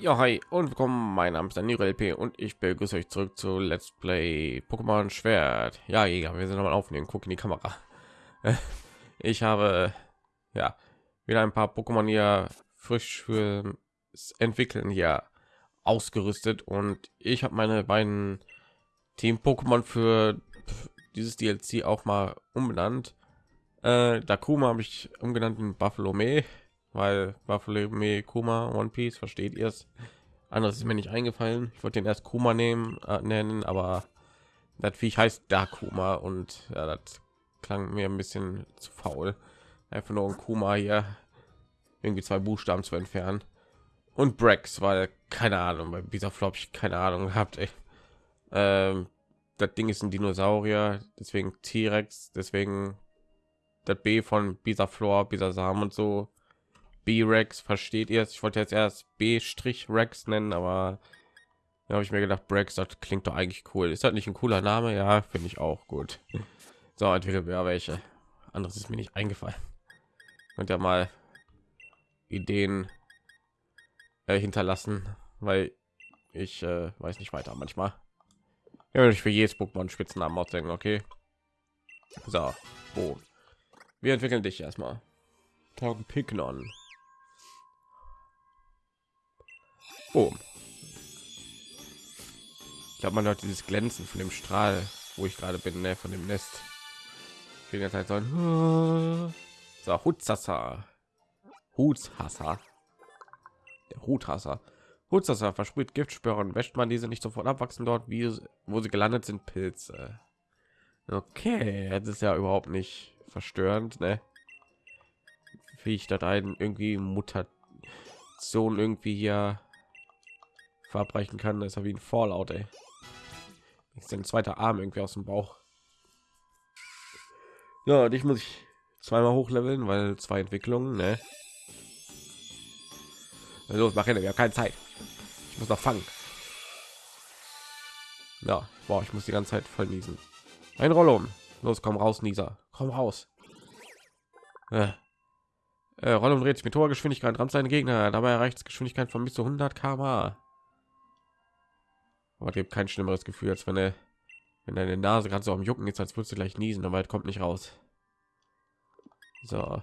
Ja, hi und willkommen. Mein Name ist Daniel LP und ich begrüße euch zurück zu Let's Play Pokémon Schwert. Ja, Jäger, wir sind nochmal aufnehmen. Guck in die Kamera. Ich habe ja wieder ein paar Pokémon hier frisch für entwickeln hier ausgerüstet und ich habe meine beiden Team Pokémon für dieses DLC auch mal umbenannt. Äh, Dakuma habe ich umgenannt in Buffalo May weil Buffalo Kuma One Piece versteht ihr es. Anderes ist mir nicht eingefallen. Ich wollte den erst Kuma nehmen äh, nennen, aber das Viech heißt Dakuma und ja, das klang mir ein bisschen zu faul. Einfach nur ein Kuma hier irgendwie zwei Buchstaben zu entfernen und Brex, weil keine Ahnung, bei dieser Flop ich keine Ahnung gehabt. Ähm, das Ding ist ein Dinosaurier, deswegen T-Rex, deswegen das B von Bisaflor, Bisasam und so B-Rex, versteht ihr es? Ich wollte jetzt erst B-Rex nennen, aber da habe ich mir gedacht, Brex, das klingt doch eigentlich cool. Ist das nicht ein cooler Name? Ja, finde ich auch gut. So, entwickeln wir welche. Anderes ist mir nicht eingefallen. Und ja mal Ideen äh, hinterlassen, weil ich äh, weiß nicht weiter manchmal. Ja, ich für jedes Pokémon Spitznamen ausdenken, okay? So, wo? Wir entwickeln dich erstmal. Taugen Pignon. Oh. Ich glaube, man hört dieses Glänzen von dem Strahl, wo ich gerade bin, ne, von dem Nest. Ich bin jetzt halt so ein so, Hutzasser. Hutshasser. Der Huthasser. Hutzasser versprüht Giftspuren. Wäscht man diese nicht sofort abwachsen dort, wie wo sie gelandet sind, Pilze. Okay, das ist ja überhaupt nicht verstörend, ne? Wie ich da ein irgendwie Mutation irgendwie hier verabreichen kann, ist er wie ein Fallout, ey. Ist ein zweiter Arm irgendwie aus dem Bauch. Ja, dich muss ich zweimal hochleveln, weil zwei Entwicklungen, ne? Los, mach hin, wir haben keine Zeit. Ich muss noch fangen. Ja, boah, ich muss die ganze Zeit voll niesen. Ein Roll um. Los, komm raus, Nieser. Komm raus. Äh. Äh, Rollum dreht sich mit hoher Geschwindigkeit, rammt seinen Gegner. Dabei erreicht Geschwindigkeit von bis zu 100 km aber gibt kein schlimmeres Gefühl, als wenn er wenn deine Nase gerade so am Jucken ist, als würdest du gleich niesen, aber kommt nicht raus. So.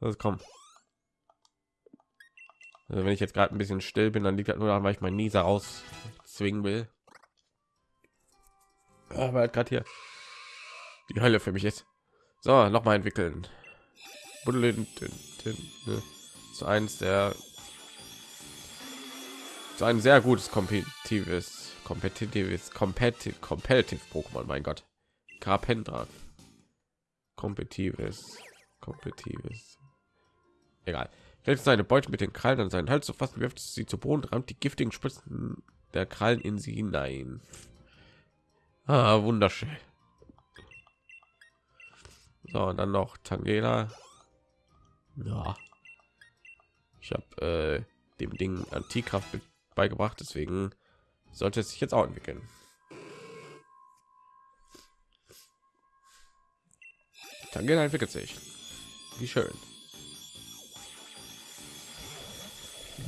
Das kommt. Also wenn ich jetzt gerade ein bisschen still bin, dann liegt das nur daran, weil ich meinen Nieser raus zwingen will. Aber gerade hier die Hölle für mich ist. So, noch mal entwickeln. Zu eins der so ein sehr gutes kompetitives kompetitives competitive competitive Pokémon mein Gott. Carpendra kompetitives kompetitives egal. Hält seine Beute mit den Krallen an seinen Hals zu fassen wirft sie zu Boden rammt die giftigen Spitzen der Krallen in sie hinein. Ah, wunderschön. So und dann noch Tangela. Ja. Ich habe äh, dem Ding Antikraft beigebracht, deswegen sollte es sich jetzt auch entwickeln. Dann entwickelt sich. Wie schön.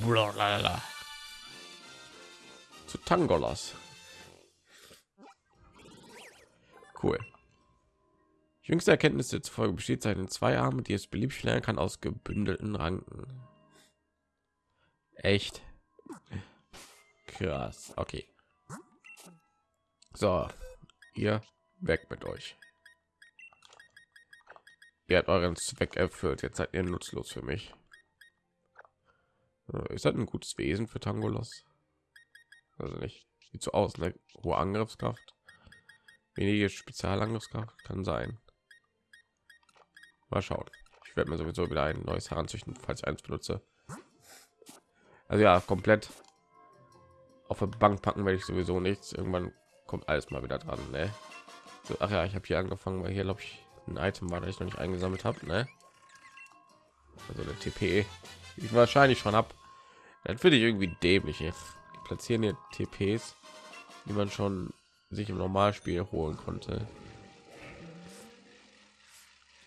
Blablabla. Zu Tangolas. Cool. Jüngste Erkenntnisse zufolge besteht seine zwei Arme, die es beliebig lernen kann aus gebündelten Ranken. Echt? Krass. Okay. So, ihr weg mit euch. Ihr habt euren Zweck erfüllt. Jetzt seid ihr nutzlos für mich. Ist das ein gutes Wesen für Tangolos? Also nicht. Sieht so aus, ne? Hohe Angriffskraft. Wenige Spezialangriffskraft kann sein. Mal schauen. Ich werde mir sowieso wieder ein neues heranzüchten, falls ich eins benutze. Also ja, komplett auf der Bank packen werde ich sowieso nichts. Irgendwann kommt alles mal wieder dran. Ne? So, ach ja, ich habe hier angefangen, weil hier glaube ich ein Item war, das ich noch nicht eingesammelt habe. Ne? Also der TP, ich wahrscheinlich schon ab. Dann finde ich irgendwie dämlich. Jetzt. Die platzieren hier TPs, die man schon sich im Normalspiel holen konnte,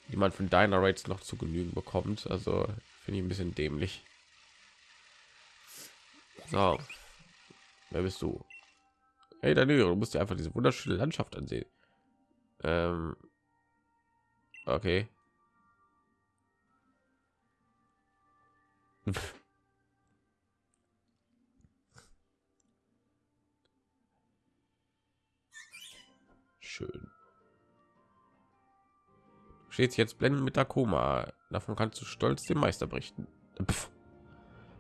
die man von deiner Rates noch zu genügen bekommt. Also finde ich ein bisschen dämlich. So, wer bist du? Hey, Danilo, du musst dir einfach diese wunderschöne Landschaft ansehen. Ähm, okay. Schön. Steht jetzt blenden mit Akuma. Davon kannst du stolz dem Meister berichten. Pff.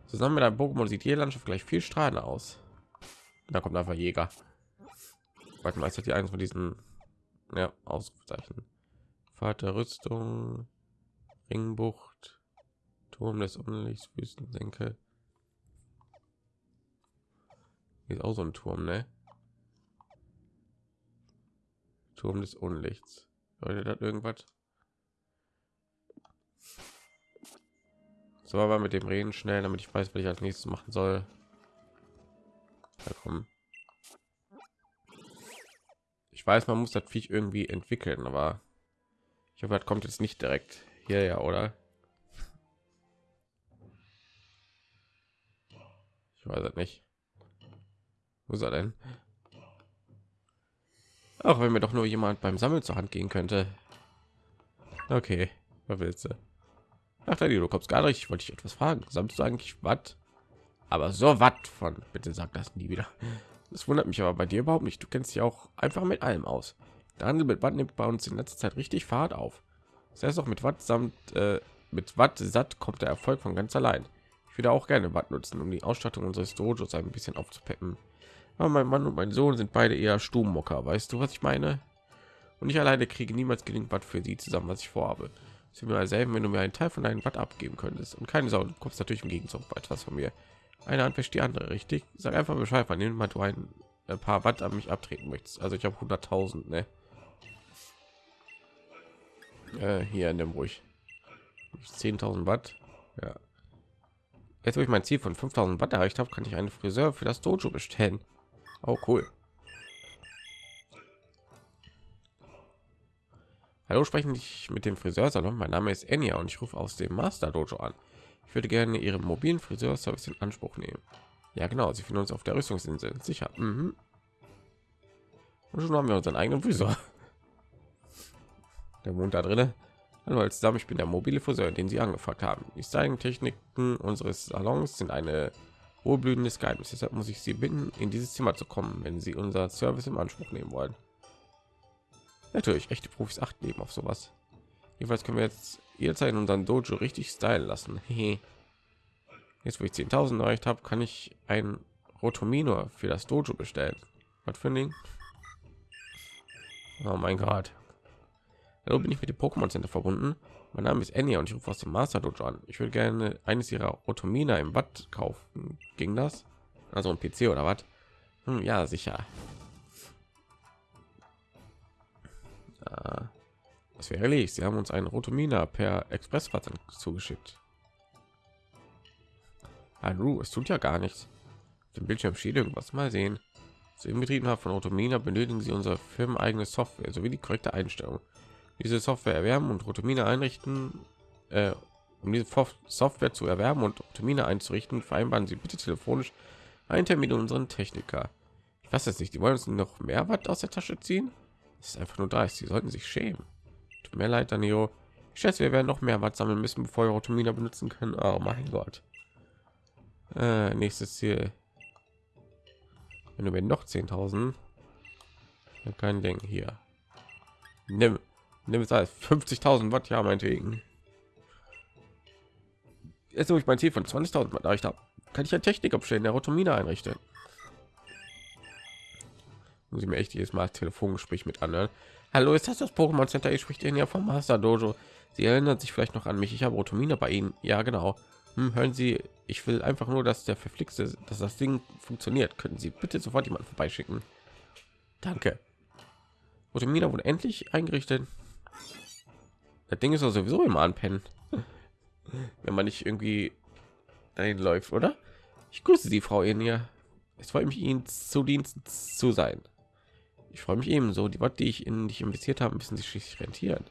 Zusammen mit einem Pokémon sieht jede Landschaft gleich viel strahlender aus. Da kommt einfach Jäger. Warte mal, ist das die eins von diesen ja, Ausrufezeichen? Vater Rüstung, Ringbucht, Turm des Unlichts, Wüstensenke. Ist auch so ein Turm, ne? Turm des Unlichts. Leute, das irgendwas? So, aber mit dem Reden schnell, damit ich weiß, was ich als nächstes machen soll. Kommen. Ich weiß, man muss das Viech irgendwie entwickeln, aber ich hoffe, das kommt jetzt nicht direkt hier, ja, oder? Ich weiß es nicht. Wo ist er denn? Auch wenn mir doch nur jemand beim Sammeln zur Hand gehen könnte. Okay, was willst du? Ach, du kommst gar nicht. Ich wollte dich etwas fragen. Sammelst du eigentlich was? Aber so was von. Bitte sag das nie wieder. Das wundert mich aber bei dir überhaupt nicht. Du kennst dich auch einfach mit allem aus. Der Handel mit Watt nimmt bei uns in letzter Zeit richtig Fahrt auf. Das heißt auch mit Watt samt äh, mit Watt satt kommt der Erfolg von ganz allein. Ich würde auch gerne Watt nutzen, um die Ausstattung unseres Dojos ein bisschen aufzupeppen. Aber mein Mann und mein Sohn sind beide eher Stubenmocker. Weißt du, was ich meine? Und ich alleine kriege niemals genügend Watt für sie zusammen, was ich vorhabe. Es wäre selben, wenn du mir einen Teil von deinem Watt abgeben könntest. Und keine Sorge, du kommst natürlich im Gegenzug etwas von mir. Eine Hand wäscht die andere, richtig? Sag einfach Bescheid, wann mal du ein, ein paar Watt an mich abtreten möchtest. Also ich habe 100.000, ne? Äh, hier in dem ruhig 10.000 Watt. Ja. Jetzt, wo ich mein Ziel von 5.000 Watt erreicht habe, kann ich einen Friseur für das Dojo bestellen. Oh, cool. Hallo, sprechen ich mit dem Friseursalon. Mein Name ist Enya und ich rufe aus dem Master Dojo an. Ich würde gerne Ihren mobilen Friseurservice in Anspruch nehmen. Ja, genau. Sie finden uns auf der Rüstungsinsel. Sicher. Mhm. Und schon haben wir unseren eigenen Friseur. Der Mond da drin. Hallo, als zusammen. Ich bin der mobile Friseur, den Sie angefragt haben. Die Styling-Techniken unseres Salons sind eine wohlblühendes Geheimnis. Deshalb muss ich Sie bitten, in dieses Zimmer zu kommen, wenn Sie unser Service im Anspruch nehmen wollen. Natürlich, echte Profis achten eben auf sowas. Jedenfalls können wir jetzt jederzeit in unseren Dojo richtig stylen lassen. jetzt, wo ich 10.000 erreicht habe, kann ich ein Rotomino für das Dojo bestellen. Was für ein Ding? Oh mein Gott. Hallo, bin ich mit dem Pokémon Center verbunden? Mein Name ist Enya und ich rufe aus dem Master Dojo an. Ich würde gerne eines ihrer Rotomina im Bad kaufen. Ging das? Also ein PC oder was? Hm, ja, sicher. Das wäre ehrlich. Sie haben uns einen Rotomina per Expressversand zugeschickt. Hallo, es tut ja gar nichts. Dem Bildschirm steht irgendwas. Mal sehen. Zu Inbetrieben haben von Rotomina benötigen Sie unsere firmeneigene Software sowie die korrekte Einstellung. Diese Software erwerben und Rotomina einrichten. Äh, um diese Software zu erwerben und Rotomina einzurichten, vereinbaren Sie bitte telefonisch einen Termin mit unseren Techniker. Ich weiß jetzt nicht, die wollen uns noch mehr Watt aus der Tasche ziehen. Das ist einfach nur da. Sie sollten sich schämen. Tut mir leid, Danio. Ich schätze, wir werden noch mehr Watt sammeln müssen, bevor wir Automina benutzen können. Oh mein Gott. Äh, nächstes Ziel. Wenn du mir noch 10.000, kein Ding hier. Nimm, nimm es als 50.000 Watt, ja, meinetwegen. Jetzt, wo ich mein Ziel von 20.000 Watt erreicht habe, kann ich ein Technik abstellen, der Automina einrichten muss ich mir echt jedes Mal Telefongespräch mit anhören. Hallo, ist das das Pokémon Center? Ich spricht Ihnen ja vom Master Dojo. Sie erinnern sich vielleicht noch an mich. Ich habe Rotomina bei Ihnen. Ja, genau. Hm, hören Sie, ich will einfach nur, dass der verflixte, dass das Ding funktioniert. Könnten Sie bitte sofort jemanden vorbeischicken? Danke. Rotomina wurde endlich eingerichtet. Das Ding ist sowieso immer anpennen, wenn man nicht irgendwie dahin läuft, oder? Ich grüße Sie, Frau Enia. Es freut mich, Ihnen zu Dienst zu sein. Ich freue mich ebenso. Die Watt, die ich in dich investiert habe, müssen sich schließlich rentieren.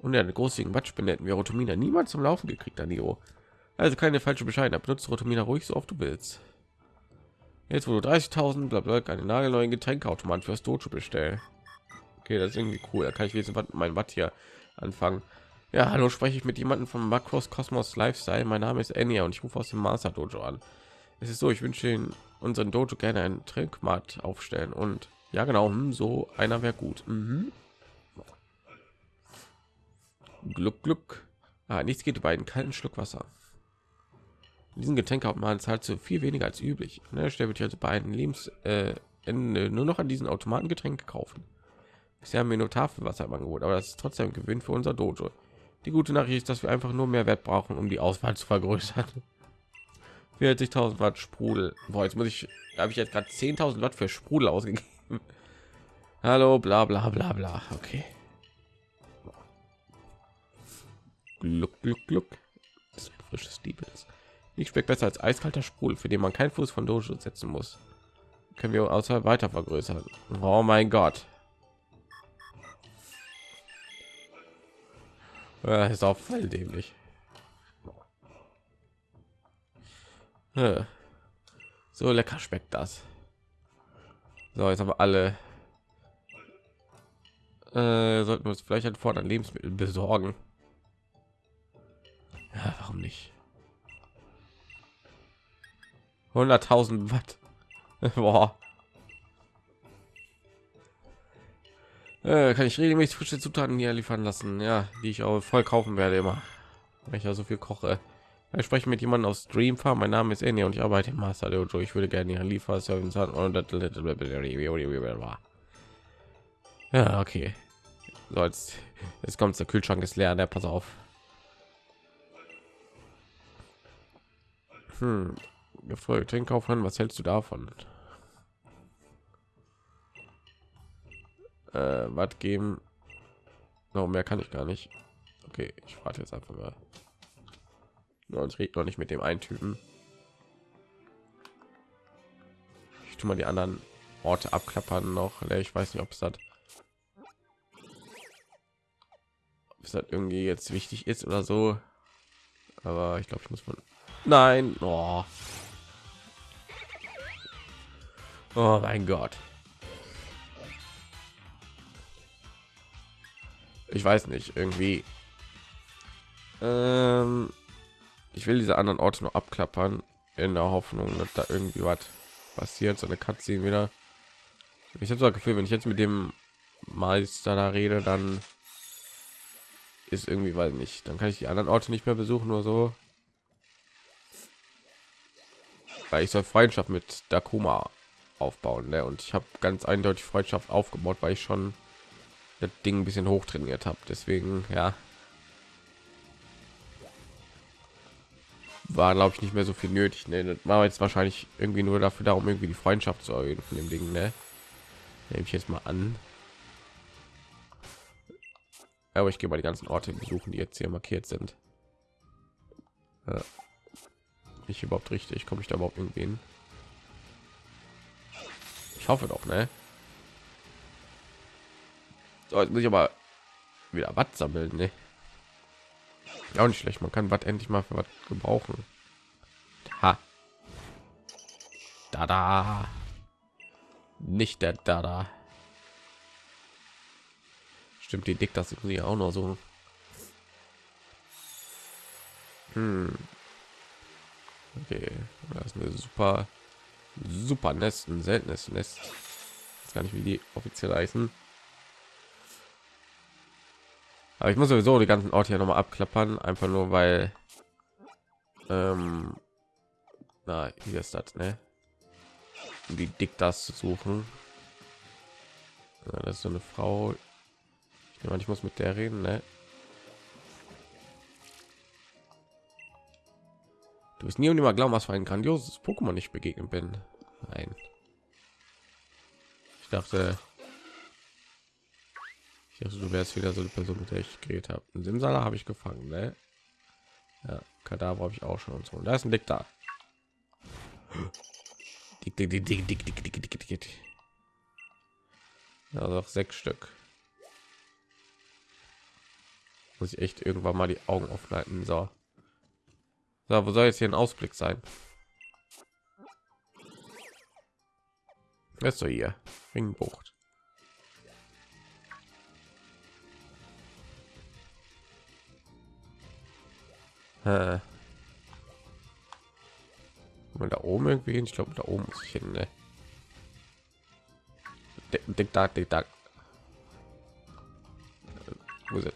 Und eine großzügigen Wattspende hätten wir Rotomina niemals zum Laufen gekriegt, Danilo. Also keine falsche Bescheid. Benutzt Rotomina ruhig so oft du willst. Jetzt wo du 30.000 bla bla eine nagelneuen Getränkeautomat fürs Dojo bestellen. Okay, das ist irgendwie cool. Da kann ich jetzt mein Watt hier anfangen. Ja, hallo, spreche ich mit jemandem von Macros Cosmos Lifestyle. Mein Name ist Enya und ich rufe aus dem Master Dojo an. Es ist so, ich wünsche Ihnen unseren Dojo gerne einen Trinkmat aufstellen und ja, genau, hm, so einer wäre gut. Mhm. Glück, Glück. Ah, nichts geht über einen kalten Schluck Wasser. Diesen Getränk hat man zahlt so viel weniger als üblich. Ne, der wird also bei einem Lebens äh, nur noch an diesen Automaten Getränke kaufen. Bisher haben wir nur Tafelwasser im Angebot, aber das ist trotzdem ein Gewinn für unser Dojo. Die gute Nachricht ist, dass wir einfach nur mehr Wert brauchen, um die Auswahl zu vergrößern. 40.000 Watt Sprudel. Boah, jetzt muss ich, habe ich jetzt gerade 10.000 Watt für Sprudel ausgegeben. Hallo, bla bla bla bla. Okay. Gluck, gluck, gluck. Das frisches Diebes. Nicht schmeckt besser als eiskalter Sprudel, für den man keinen Fuß von Dojo setzen muss. Können wir außer weiter vergrößern. Oh mein Gott. Ja, ist auch voll dämlich. So lecker schmeckt das. So, jetzt aber alle. Äh, sollten wir uns vielleicht ein Fordern Lebensmittel besorgen. Ja, warum nicht? 100.000 Watt. Boah. Äh, kann ich regelmäßig frische Zutaten hier liefern lassen, ja, die ich auch voll kaufen werde immer, weil ich ja so viel koche. Ich spreche mit jemandem aus Stream Farm. Mein Name ist Eni und ich arbeite im Master Dojo. Ich würde gerne Ihren Lieferservice haben. Ja, okay. So, jetzt, jetzt kommt der Kühlschrank ist leer. Der pass auf. Hm. Gefolgt Kaufmann, was hältst du davon? Äh, was geben? No, mehr kann ich gar nicht. Okay, ich warte jetzt einfach mal und rede noch nicht mit dem einen Typen. Ich tue mal die anderen Orte abklappern noch. Ich weiß nicht, ob es das, ob das irgendwie jetzt wichtig ist oder so. Aber ich glaube, ich muss man. Nein. Oh. oh mein Gott. Ich weiß nicht, irgendwie. Ähm, ich will diese anderen Orte noch abklappern in der Hoffnung, dass da irgendwie was passiert, so eine Katze wieder. Ich habe so das Gefühl, wenn ich jetzt mit dem Meister da rede, dann ist irgendwie, weil nicht, dann kann ich die anderen Orte nicht mehr besuchen oder so. Weil ich soll Freundschaft mit Dakuma aufbauen, ne? und ich habe ganz eindeutig Freundschaft aufgebaut, weil ich schon das Ding ein bisschen hoch trainiert habe. Deswegen, ja, war glaube ich nicht mehr so viel nötig ne? war jetzt wahrscheinlich irgendwie nur dafür darum irgendwie die freundschaft zu erhöhen von dem ding ne? nehme ich jetzt mal an aber ich gehe mal die ganzen orte besuchen die jetzt hier markiert sind ja. ich überhaupt richtig komme ich da überhaupt irgendwie hin ich hoffe doch ne so, jetzt muss ich aber wieder was sammeln ne? Auch nicht schlecht. Man kann was endlich mal für was gebrauchen. Ha. da da nicht der da da stimmt die dick das sie auch noch so. Hm. okay. Das ist eine super super nest ein seltenes nest. Das gar nicht wie die offiziell heißen aber ich muss sowieso die ganzen Orte hier noch mal abklappern, einfach nur weil ähm, na hier ist das, ne? Wie dick das zu suchen. Ja, das ist so eine Frau. Ich, meine, ich muss mit der reden, ne? Du bist nie und immer glauben, was für ein grandioses Pokémon ich begegnet bin. Nein. Ich dachte, dachte, du wärst wieder so eine Person, mit der ich geredet habe. Ein Simsala habe ich gefangen, ne? Ja, Kadaver habe ich auch schon und so. Und da ist ein Dick da. Dick, dick, dick, dick, dick, dick, dick, dick, dick. Ja, noch sechs Stück. Muss ich echt irgendwann mal die Augen halten. So. So, wo soll jetzt hier ein Ausblick sein? Wer ist so hier? Ringbucht. Äh. Da oben irgendwie hin. Ich glaube, da oben muss ich hin. Ne? Dick, da, dick, da. Wo ist?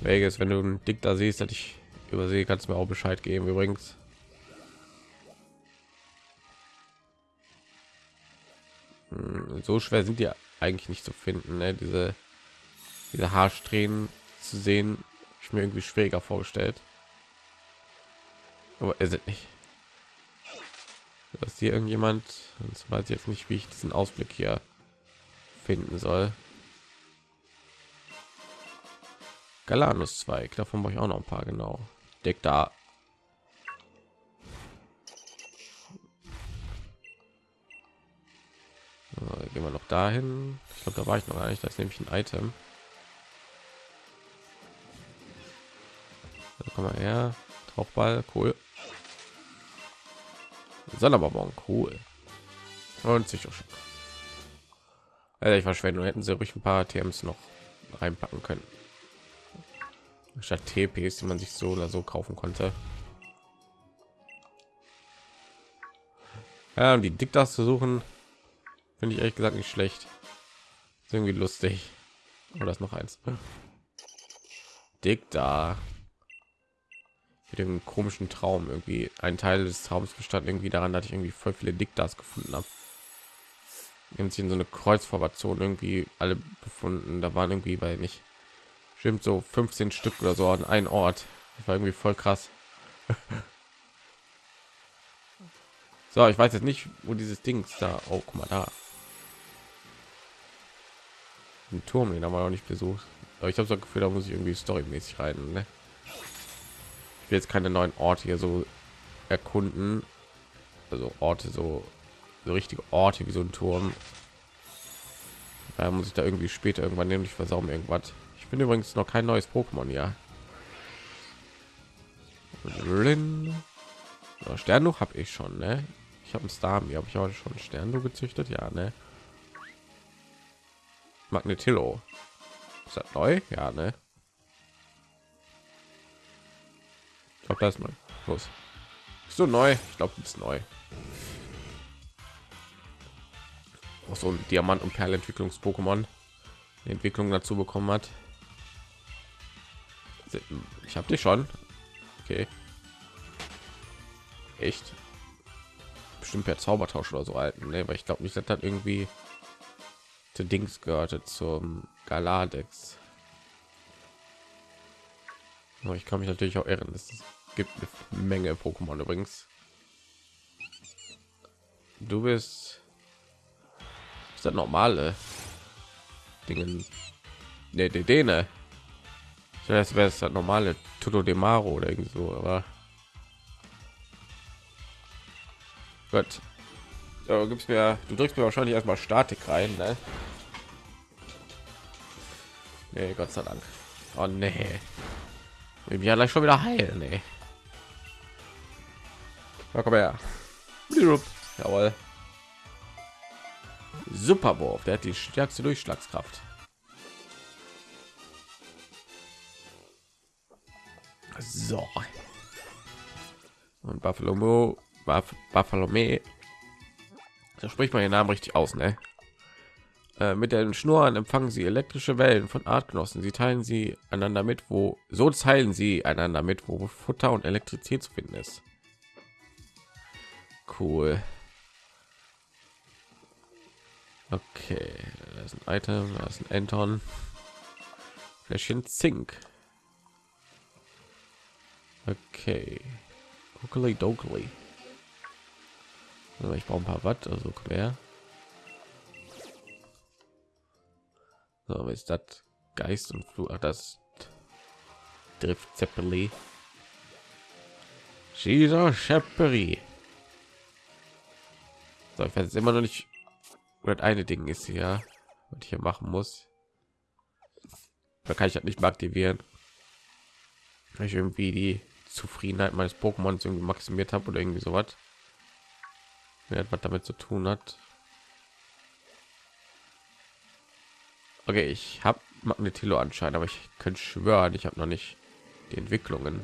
Vegas, wenn du einen Dick da siehst, dass ich übersehe, kannst du mir auch Bescheid geben. Übrigens. Hm, so schwer sind die eigentlich nicht zu finden, ne? diese diese Haarsträhnen zu sehen, ich mir irgendwie schwieriger vorgestellt. Aber ist es nicht. Dass hier irgendjemand, und weiß jetzt nicht, wie ich diesen Ausblick hier finden soll. Galanus Zweig, davon brauche ich auch noch ein paar genau. Deck da. Gehen wir noch dahin. Ich glaube, da war ich noch gar nicht. Das ist nämlich ein Item. Da komm mal her. Tauchball, cool. Sonderbonbon, cool. Und sicher schon. Also ich nur hätten sie ruhig ein paar TMs noch reinpacken können statt TPs, die man sich so oder so kaufen konnte. Ja, um die Diktas zu suchen, finde ich ehrlich gesagt nicht schlecht. Ist irgendwie lustig. Oder ist noch eins? Dikta. Mit dem komischen Traum irgendwie. Ein Teil des Traums bestand irgendwie daran, dass ich irgendwie voll viele Diktas gefunden habe. Haben sich in so eine Kreuzformation irgendwie alle befunden. Da waren irgendwie bei nicht Stimmt so 15 Stück oder so an einen Ort. Das war irgendwie voll krass. so, ich weiß jetzt nicht, wo dieses Ding da. Oh, guck mal da. Ein Turm, den haben wir noch nicht besucht. Aber ich habe so Gefühl, da muss ich irgendwie storymäßig rein. Ne? Ich will jetzt keine neuen Orte hier so erkunden. Also Orte so, so richtige Orte wie so ein Turm. Da muss ich da irgendwie später irgendwann nämlich versauen irgendwas. Ich bin übrigens noch kein neues Pokémon, ja. Ja, Sternduch habe ich schon, ne? Ich habe ein Star, mir habe ich auch schon Sternduch gezüchtet, ja, ne? Magnetillo. Ist das neu? Ja, ne? Ich glaube, das ist mal los. so neu. Ich glaube, ist neu. Auch so ein Diamant- und Perlentwicklungs-Pokémon. Entwicklung dazu bekommen hat. Ich habe die schon. Okay. Echt? Bestimmt per Zaubertausch oder so alten, ne? Weil ich glaube nicht, das irgendwie zu Dings gehörte zum Galadex. Aber ich kann mich natürlich auch irren. Es gibt eine Menge Pokémon übrigens. Du bist ist das normale Dingen. Ne, ne, das wäre es das normale Toto de Maro oder irgendwie so, aber Gott. So, gibt's mir, du drückst mir wahrscheinlich erstmal Statik rein, ne? Nee, Gott sei Dank. Oh nee. Ja, gleich schon wieder heilen, nee. Na, komm her. Jawohl. Superwurf, der hat die stärkste Durchschlagskraft. So. Und Buffalo Mo, Buff, Buffalo Me. Da spricht man den Namen richtig aus, ne? Äh, mit den Schnurren empfangen sie elektrische Wellen von Artgenossen. Sie teilen sie einander mit, wo so teilen sie einander mit, wo Futter und Elektrizität zu finden ist. Cool. Okay, das ist ein Item, das ist ein Anton. Fläschchen Zink. Okay. Guckeli dokeli. ich brauche ein paar Watt, also her. So, was ist das? Geist und Flug. Ach, das Drift Zeppeli. Caesar Schepperi. So, ich weiß jetzt immer noch nicht, was eine Ding ist hier, was ich hier machen muss. Da kann ich halt nicht mehr aktivieren. Ich irgendwie die Zufriedenheit meines Pokémons irgendwie maximiert habe oder irgendwie sowas. wer etwas damit zu tun hat. Okay, ich habe Magnetilo anscheinend, aber ich könnte schwören, ich habe noch nicht die Entwicklungen.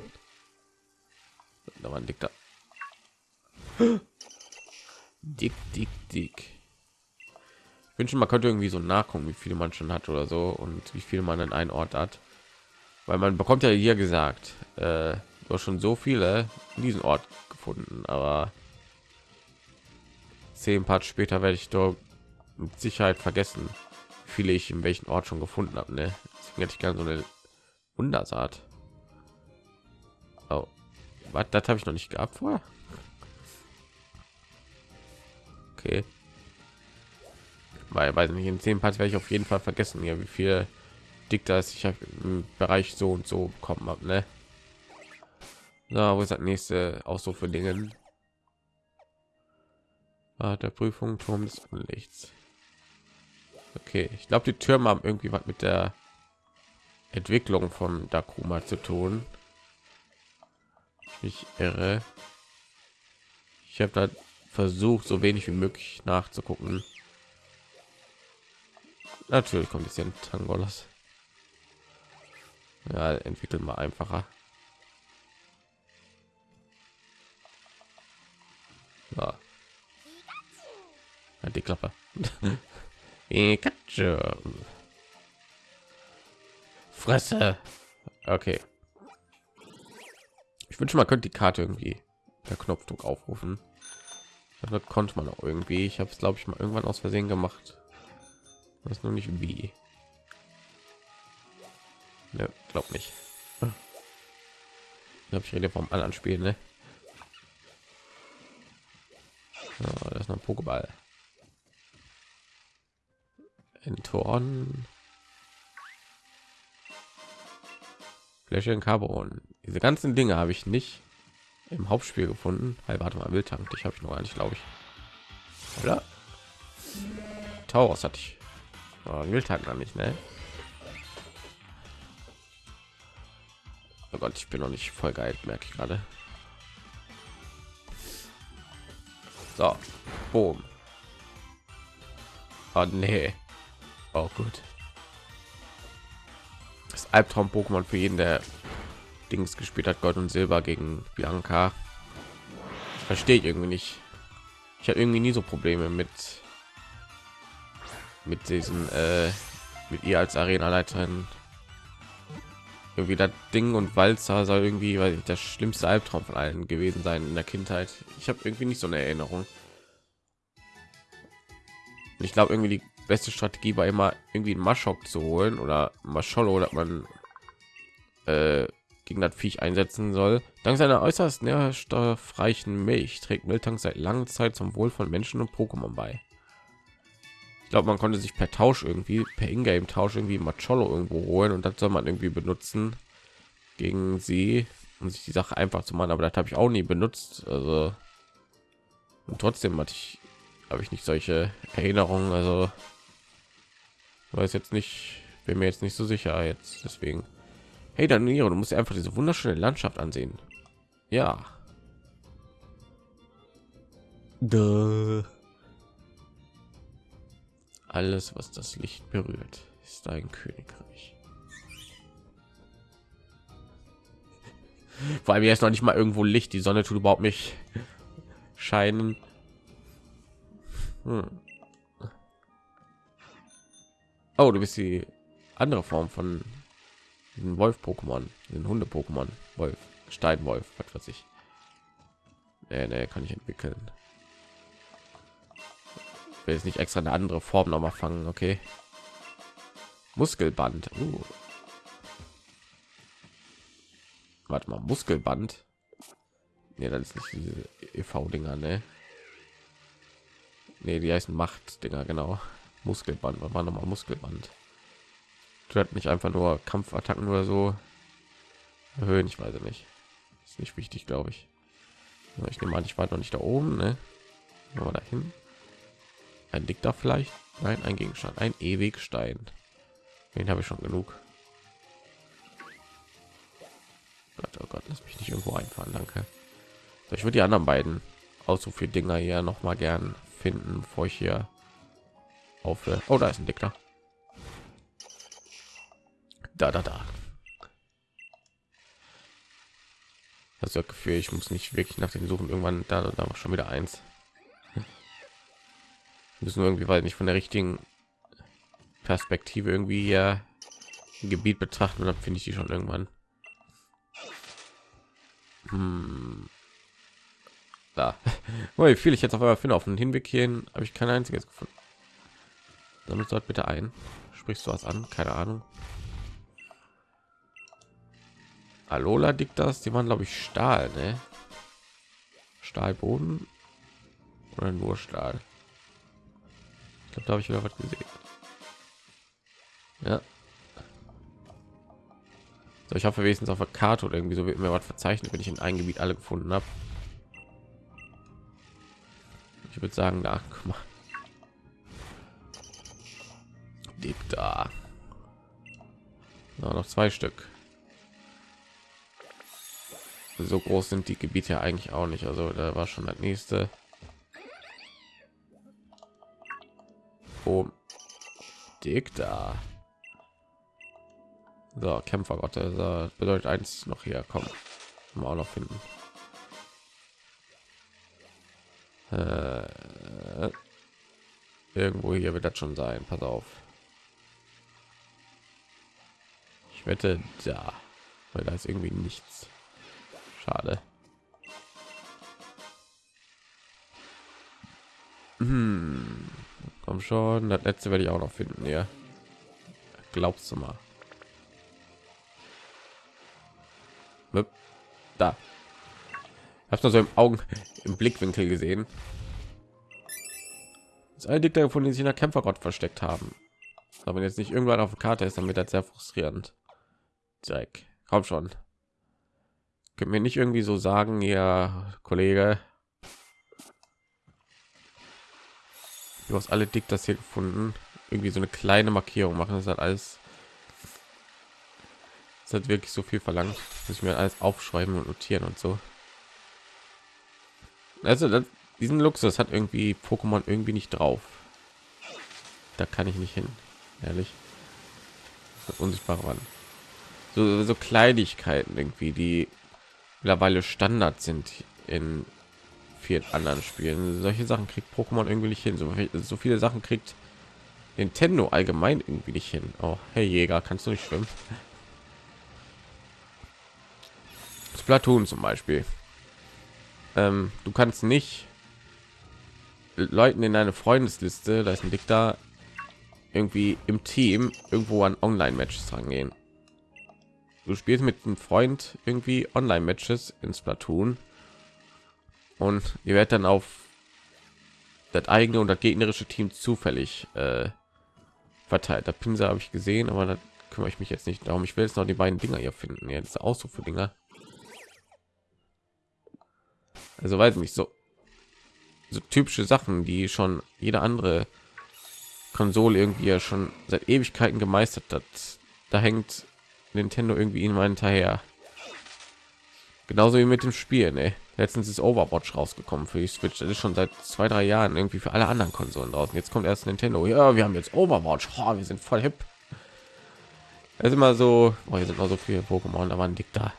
Da war ein dicker. Dick, dick, dick. Ich wünsche, man könnte irgendwie so nachgucken, wie viele man schon hat oder so und wie viel man an einen Ort hat. Weil man bekommt ja hier gesagt, äh, du hast schon so viele in diesen Ort gefunden, aber zehn Part später werde ich doch mit Sicherheit vergessen, viele ich in welchen Ort schon gefunden habe. Ne? Deswegen hätte ich gerne so eine Wundersaat. Oh, was? Das habe ich noch nicht gehabt vorher. Okay. Weil, weiß nicht, in zehn Parts werde ich auf jeden Fall vergessen, ja, wie viel dick das ich im Bereich so und so bekommen habe, ne? So, wo ist das nächste auch so für Dingen? Ah, der Prüfung Turm des Unlichts. Okay, ich glaube, die Türme haben irgendwie was mit der Entwicklung von Dakuma zu tun. Ich irre. Ich habe da versucht, so wenig wie möglich nachzugucken. Natürlich kommt es ja ein Tangolas. Ja, entwickelt mal einfacher. Ja. Die Klappe. Fresse. Okay. Ich wünsche, man könnte die Karte irgendwie per Knopfdruck aufrufen. Das konnte man auch irgendwie. Ich habe es, glaube ich, mal irgendwann aus Versehen gemacht. Das nur nicht wie. Ne, glaub nicht. Ich glaube, ich rede vom anderen Spiel, ne? Ja, das ist noch ein Pokéball. Entoren. Fläschchen Carbon. Diese ganzen Dinge habe ich nicht im Hauptspiel gefunden. Hey, warte mal, Wildtank, ich habe ich noch gar nicht, glaube ich. Oder? Taurus hatte ich. Oh, Wildtank noch nicht, ne? Oh Gott, ich bin noch nicht voll geil, merke ich gerade. So, boom. Oh nee. Oh gut. Das Albtraum-Pokémon für jeden, der Dings gespielt hat, Gold und Silber gegen Bianca. Verstehe ich irgendwie nicht. Ich habe irgendwie nie so Probleme mit mit diesen äh, mit ihr als Arena-Leiterin. Irgendwie das Ding und Walzer soll irgendwie weil das schlimmste Albtraum von allen gewesen sein in der Kindheit. Ich habe irgendwie nicht so eine Erinnerung. Ich glaube irgendwie die beste Strategie war immer irgendwie einen Maschok zu holen oder Mascholo, dass man äh, gegen das Viech einsetzen soll. Dank seiner äußerst nährstoffreichen Milch trägt Miltank seit langer Zeit zum Wohl von Menschen und Pokémon bei. Ich glaube, man konnte sich per Tausch irgendwie, per Ingame-Tausch irgendwie Macholo irgendwo holen und das soll man irgendwie benutzen gegen sie, um sich die Sache einfach zu machen. Aber das habe ich auch nie benutzt. Also und trotzdem hatte ich, habe ich nicht solche Erinnerungen. Also weiß jetzt nicht, bin mir jetzt nicht so sicher jetzt. Deswegen Hey, Danilo, du musst einfach diese wunderschöne Landschaft ansehen. Ja. Duh. Alles, was das Licht berührt, ist ein Königreich. Vor allem jetzt noch nicht mal irgendwo Licht. Die Sonne tut überhaupt nicht scheinen. Hm. Oh, du bist die andere Form von den Wolf Pokémon, den Hunde Pokémon, Wolf, Steinwolf, was weiß ich. Nee, nee, kann ich entwickeln. Ich will jetzt nicht extra eine andere Form noch mal fangen, okay? Muskelband. Uh. Warte mal, Muskelband. Nee, das ist nicht diese EV-Dinger, ne? Nee, die heißen Macht-Dinger, genau. Muskelband, was war noch mal Muskelband? hat nicht einfach nur Kampfattacken oder so erhöhen. Ich weiß nicht. Ist nicht wichtig, glaube ich. Ich nehme an, ich war noch nicht da oben, ne? Aber dahin. Ein Dick da vielleicht? Nein, ein Gegenstand, ein Ewigstein. Den habe ich schon genug. Gott, oh Gott, lass mich nicht irgendwo einfahren, danke. Ich würde die anderen beiden auch so viele Dinger hier noch mal gern finden, bevor ich hier aufhöre. Oh, da ist ein Dicker. Da, da, da. Das Gefühl, ich muss nicht wirklich nach den suchen. Irgendwann da, da war schon wieder eins. Müssen irgendwie, weil nicht von der richtigen Perspektive irgendwie hier Gebiet betrachten, dann finde ich die schon irgendwann. Hm. Da. Wie viel ich jetzt auf einmal finde auf dem Hinweg hierhin, habe ich kein einziges gefunden. Damit dort bitte ein. Sprichst du was an? Keine Ahnung. Alola Diktas, die waren glaube ich Stahl, ne? Stahlboden oder nur Stahl. Ich glaube, da habe ich wieder was gesehen. Ja. So, ich hoffe wenigstens auf der Karte oder irgendwie so wird mir was verzeichnet, wenn ich in ein Gebiet alle gefunden habe. Ich würde sagen, da guck mal. Ja, noch zwei Stück so groß sind die Gebiete ja eigentlich auch nicht. Also da war schon das nächste. Oh, dick da. So, Kämpfergott, das bedeutet eins noch hier kommen. Mal auch noch finden. Äh, irgendwo hier wird das schon sein. Pass auf. Ich wette da, weil da ist irgendwie nichts. Schade. Hm. Komm schon, das letzte werde ich auch noch finden, ja. Glaubst du mal? Da. Hast du so im Augen, im Blickwinkel gesehen. Das eine Dick davon, die sich in der Kämpfergott versteckt haben. Aber jetzt nicht irgendwann auf der Karte ist, dann wird das sehr frustrierend. Jack, komm schon. Könnt mir nicht irgendwie so sagen, ja, Kollege. Du hast alle dick das hier gefunden. Irgendwie so eine kleine Markierung machen. Das hat alles. Das hat wirklich so viel verlangt. Muss ich mir alles aufschreiben und notieren und so. Also das, diesen Luxus hat irgendwie Pokémon irgendwie nicht drauf. Da kann ich nicht hin, ehrlich. Das unsichtbare Wand. So, so Kleinigkeiten irgendwie, die mittlerweile Standard sind in vielen anderen Spielen. Solche Sachen kriegt Pokémon irgendwie nicht hin. So, so, viele Sachen kriegt Nintendo allgemein irgendwie nicht hin. Oh, hey Jäger, kannst du nicht schwimmen? Splatoon zum Beispiel. Ähm, du kannst nicht Leuten in deine Freundesliste, da ist ein Dick da, irgendwie im Team irgendwo an Online-Matches rangehen du spielst mit einem Freund irgendwie Online-Matches in Splatoon und ihr werdet dann auf das eigene und das gegnerische Team zufällig äh, verteilt. Der Pinsel habe ich gesehen, aber da kümmere ich mich jetzt nicht darum. Ich will jetzt noch die beiden Dinger hier finden. Jetzt auch so für Dinger. Also weiß nicht so so typische Sachen, die schon jede andere Konsole irgendwie ja schon seit Ewigkeiten gemeistert hat. Da hängt Nintendo irgendwie immer hinterher. Genauso wie mit dem Spiel. Ne? Letztens ist Overwatch rausgekommen für die Switch. Das ist schon seit zwei, drei Jahren irgendwie für alle anderen Konsolen draußen. Jetzt kommt erst Nintendo. Ja, wir haben jetzt Overwatch. Oh, wir sind voll hip. Es ist immer so. Oh, hier sind noch so viele Pokémon, da waren dick da.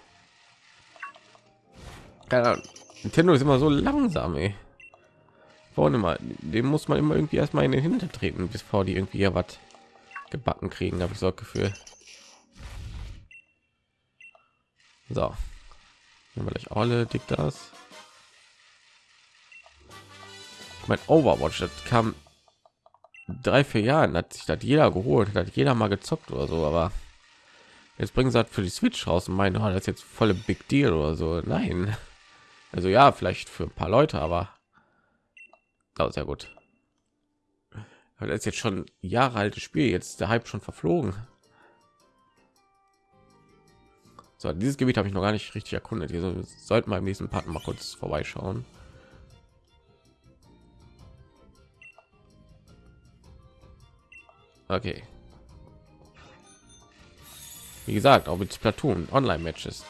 Nintendo ist immer so langsam. Ey. Vorne mal, dem muss man immer irgendwie erstmal in den Hintertreten, bis vor die irgendwie ja was gebacken kriegen. Habe ich so Gefühl. So. Nehmen wir gleich alle dick das. Mein Overwatch, das kam drei, vier Jahren, hat sich das jeder geholt, hat jeder mal gezockt oder so, aber jetzt bringen sie halt für die Switch raus und meinen, oh, das ist jetzt volle Big Deal oder so. Nein. Also ja, vielleicht für ein paar Leute, aber oh, sehr gut. Das ist jetzt schon Jahre altes Spiel, jetzt der Hype schon verflogen. So, dieses Gebiet habe ich noch gar nicht richtig erkundet. Hier sollten wir im nächsten Part mal kurz vorbeischauen. Okay. Wie gesagt, auch mit Platoon Online-Matches.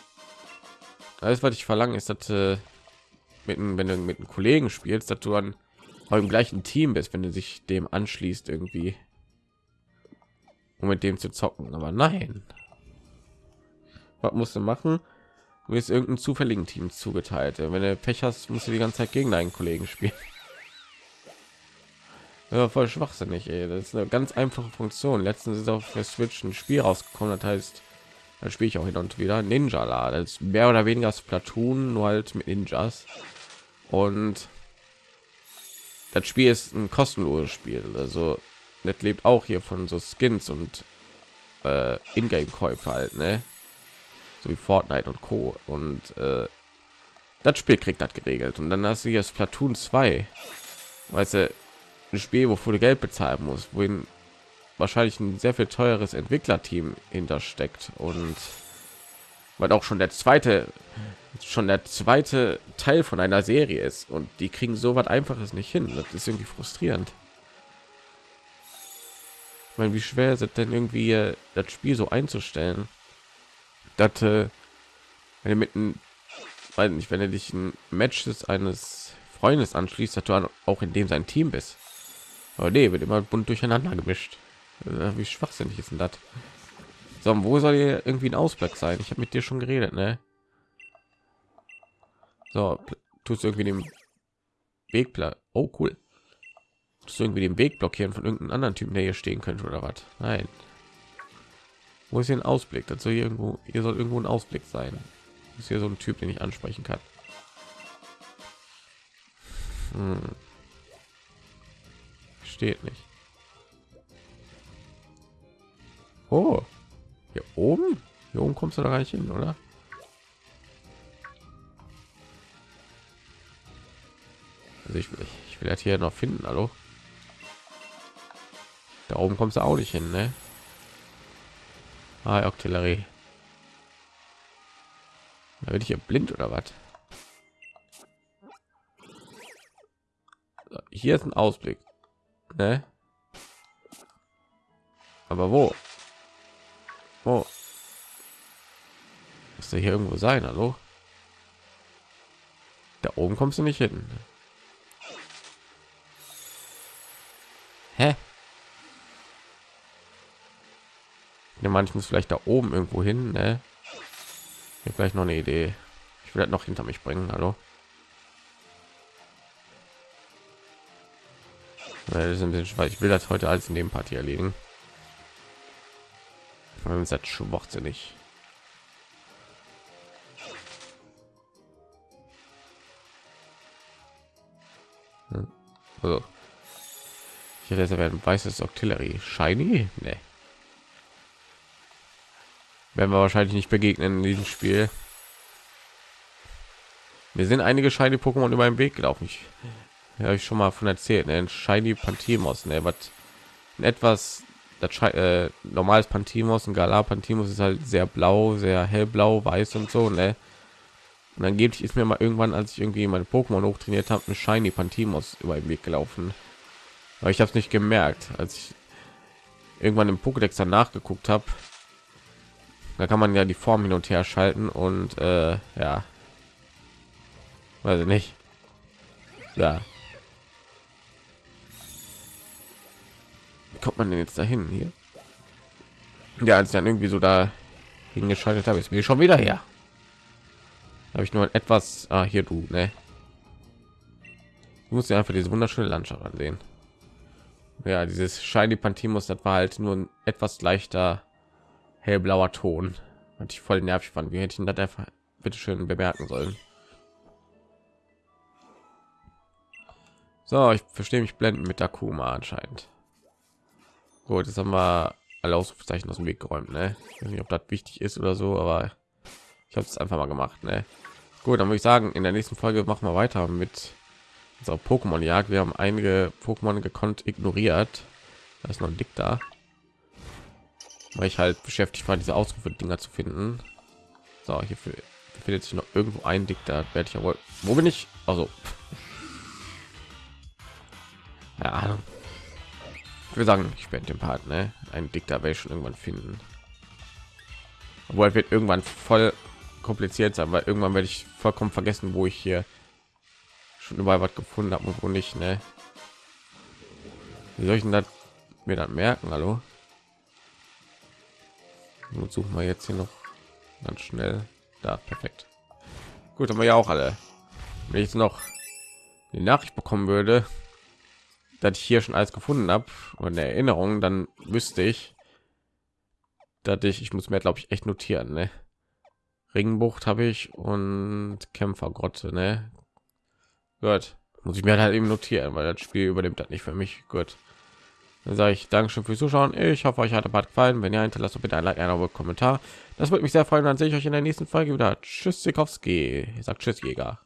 Alles, was ich verlange, ist, dass äh, mit, wenn du mit einem Kollegen spielst, dass du dann im gleichen Team bist, wenn du sich dem anschließt irgendwie, um mit dem zu zocken. Aber nein, was musst du machen? Du bist irgendein zufälligen Team zugeteilt. Wenn du Pech hast, musst du die ganze Zeit gegen deinen Kollegen spielen. Ja, voll schwachsinnig. Ey. Das ist eine ganz einfache Funktion. Letztens ist auf der Switch ein Spiel rausgekommen, das heißt, da spiele ich auch hin und wieder Ninja La. Das ist mehr oder weniger Splatoon, nur halt mit Ninjas. Und das Spiel ist ein kostenloses Spiel. Also das lebt auch hier von so Skins und äh, Ingame-Käufe halt, ne? So wie Fortnite und Co. Und äh, das Spiel kriegt das geregelt. Und dann hast du hier Splatoon 2. Weißt du, ein Spiel, wofür du Geld bezahlen musst, wohin wahrscheinlich ein sehr viel teures Entwicklerteam hintersteckt und weil auch schon der zweite schon der zweite Teil von einer Serie ist und die kriegen so was einfaches nicht hin. Das ist irgendwie frustrierend. Ich meine, wie schwer ist es denn irgendwie äh, das Spiel so einzustellen, dass äh, wenn du mit einem, weiß nicht, wenn du dich ein Match des eines Freundes anschließt, dass du auch in dem sein Team bist. Aber nee, wird immer bunt durcheinander gemischt. Äh, wie schwachsinnig ist denn das? So, wo soll hier irgendwie ein Ausblick sein? Ich habe mit dir schon geredet, ne? So, tust du irgendwie den Wegplan. Oh, cool. Tust irgendwie den Weg blockieren von irgendeinem anderen Typen, der hier stehen könnte oder was? Nein. Wo ist hier ein Ausblick? Dazu hier irgendwo, hier soll irgendwo ein Ausblick sein. Ist hier so ein Typ, den ich ansprechen kann. Hm. Steht nicht. Oh, hier oben? Hier oben kommst du da gar hin, oder? Also ich will, ich will das hier noch finden, hallo. Da oben kommst du auch nicht hin, ne? Ah, Artillerie. Da bin ich hier blind oder was? Hier ist ein Ausblick, ne? Aber wo? Wo? Muss hier irgendwo sein, hallo? Da oben kommst du nicht hin. Ja, manchmal vielleicht da oben irgendwo hin, ne? Hier vielleicht noch eine Idee. Ich will das noch hinter mich bringen, hallo? Das ist ein bisschen schwer. Ich will das heute alles in dem Party erledigen das schwachsinnig. Also, ich hätte ein weißes Artillerie. Shiny? Nee. Werden wir wahrscheinlich nicht begegnen in diesem Spiel. Wir sind einige Shiny Pokémon über den Weg gelaufen. Ich habe ich schon mal von erzählt. Ne? Shiny Pantimos, ne? was etwas das äh, normales Pantimos und Galar Pantimos ist halt sehr blau, sehr hellblau, weiß und so, ne? Und dann gebe ich ist mir mal irgendwann, als ich irgendwie meine Pokémon hochtrainiert habe, ein Shiny Pantimos über den Weg gelaufen. Aber ich habe es nicht gemerkt, als ich irgendwann im Pokédex danach geguckt habe. Da kann man ja die Form hin und her schalten und äh, ja, weiß ich nicht. Ja, kommt man denn jetzt dahin hier? Ja, als dann irgendwie so da hingeschaltet habe, ist mir schon wieder her. Habe ich nur etwas ah, hier du, ne? Du musst ja einfach diese wunderschöne Landschaft ansehen. Ja, dieses Shiny Pantimos, das war halt nur ein etwas leichter hellblauer Ton. Und ich voll nervig fand. Wie hätte ich das einfach bitte schön bemerken sollen? So, ich verstehe mich blenden mit Dakuma anscheinend. Gut, jetzt haben wir alle Ausrufezeichen aus dem Weg geräumt. Ne? Ich weiß nicht, ob das wichtig ist oder so, aber ich habe es einfach mal gemacht. Ne? Gut, dann würde ich sagen, in der nächsten Folge machen wir weiter mit unserer Pokémon-Jagd. Wir haben einige Pokémon gekonnt ignoriert. Da ist noch ein Dick da, weil ich halt beschäftigt war, diese Ausrufe-Dinger zu finden. So, hier befindet sich noch irgendwo ein Dick da. Werde ich ja wohl. Wo bin ich? Also. Ja, wir sagen, ich werde den Part, ne? Ein Diktator werde ich schon irgendwann finden. Obwohl wird irgendwann voll kompliziert sein, weil irgendwann werde ich vollkommen vergessen, wo ich hier schon überall was gefunden habe und wo nicht, ne? Wie soll ich denn das mir dann merken? Hallo? Und suchen wir jetzt hier noch ganz schnell. Da, perfekt. Gut, haben wir ja auch alle. Wenn ich jetzt noch die Nachricht bekommen würde, dass ich hier schon alles gefunden habe und eine Erinnerung, dann wüsste ich, dass ich, ich muss mir glaube ich echt notieren, ne? Ringbucht habe ich und Kämpfergrotte, ne? Gut, muss ich mir halt eben notieren, weil das Spiel übernimmt das nicht für mich. Gut. Dann sage ich Dankeschön fürs Zuschauen. Ich hoffe, euch hat der Part gefallen. Wenn ja, hinterlasst bitte ein Like, ein Kommentar. Das würde mich sehr freuen. Dann sehe ich euch in der nächsten Folge wieder. Tschüss, Sikowski. Sagt Tschüss, Jäger.